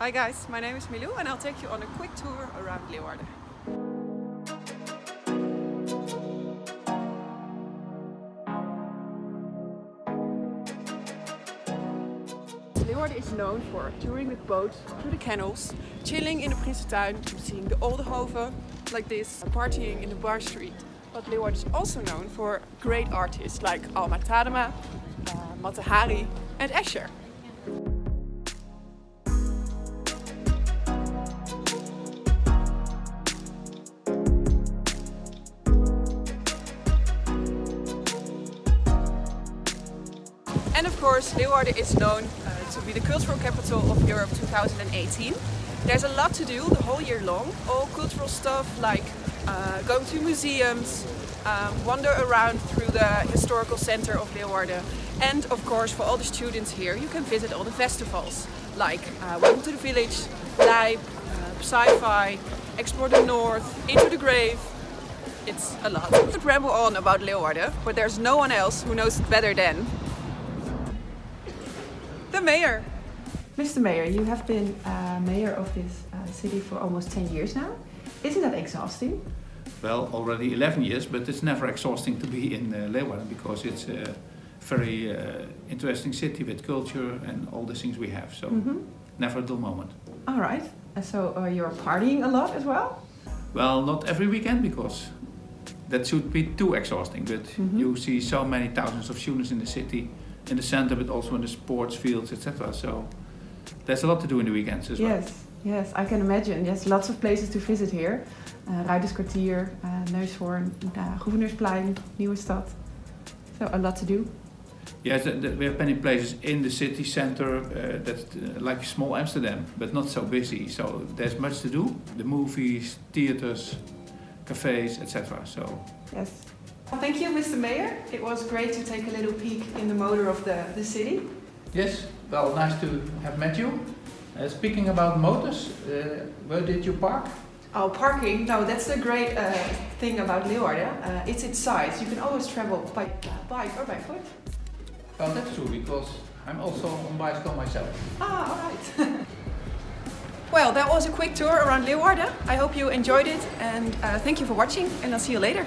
Hi guys, my name is Milou and I'll take you on a quick tour around Leeuwarden. Leeuwarden is known for touring with boats through the canals, chilling in the Prinsentuin, seeing the Oldenhoven like this, partying in the bar street. But Leeuwarden is also known for great artists like Alma Tadema, uh, Mata Hari and Escher. And of course, Leeuwarden is known uh, to be the cultural capital of Europe 2018. There's a lot to do the whole year long. All cultural stuff like uh, going to museums, um, wander around through the historical center of Leeuwarden. And of course, for all the students here, you can visit all the festivals like uh, Welcome to the Village, Lijp, uh, Psy-Fi, Explore the North, Into the Grave. It's a lot. I could ramble on about Leeuwarden, but there's no one else who knows it better than the mayor. Mr. Mayor, you have been uh, mayor of this uh, city for almost 10 years now. Isn't that exhausting? Well, already 11 years, but it's never exhausting to be in uh, Leeuwarden because it's a very uh, interesting city with culture and all the things we have. So Mm -hmm. never a dull moment. All right. So uh, you're partying a lot as well? Well, not every weekend because that should be too exhausting. But Mhm. you see so many thousands of students in the city, in the center, but also in the sports fields, etc. So there's a lot to do in the weekends as well. Yes, yes, I can imagine. Yes, lots of places to visit here. Uh, Ruiterskwartier, uh, Neushoorn, uh, Gouverneursplein, Nieuwe Stad. So a lot to do. Yes, th- th- we have many places in the city center uh, that's uh, like small Amsterdam, but not so busy. So there's much to do. The movies, theaters, cafes, etc. So Yes. Thank you, Mr. Mayor. It was great to take a little peek in the motor of the, the city. yes, well, nice to have met you. Uh, speaking about motors, uh, where did you park? Oh, parking. No, that's the great uh, thing about Leeuwarden. Uh, it's its size. You can always travel by bike or by foot. Well, that's true because I'm also on bicycle myself. Ah, all right. well, that was a quick tour around Leeuwarden. I hope you enjoyed it and uh, thank you for watching and I'll see you later.